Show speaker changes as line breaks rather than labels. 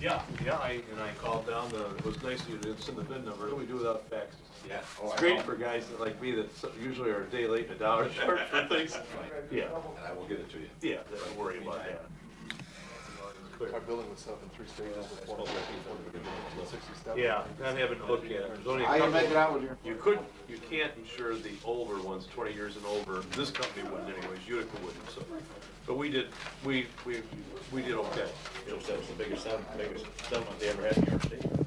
Yeah, yeah, I, and I called down the, it was nice of you to send the VIN number, what do we do without faxes?
Yeah. Oh,
It's
I
great
know.
for guys that like me that so- usually are a day late and a dollar short for things. Yeah,
And I will get it to you.
yeah, don't worry about that. Clear.
Our building was set up in three stages with four hundred and sixty steps.
Yeah, I haven't looked yet, there's only a
I can
couple.
make it out with you.
You could, you can't insure the older ones, twenty years and over, this company wouldn't anyways, Utica wouldn't, so. But we did, we, we, we did okay.
Joe said it's the biggest biggest settlement they ever had in New York State.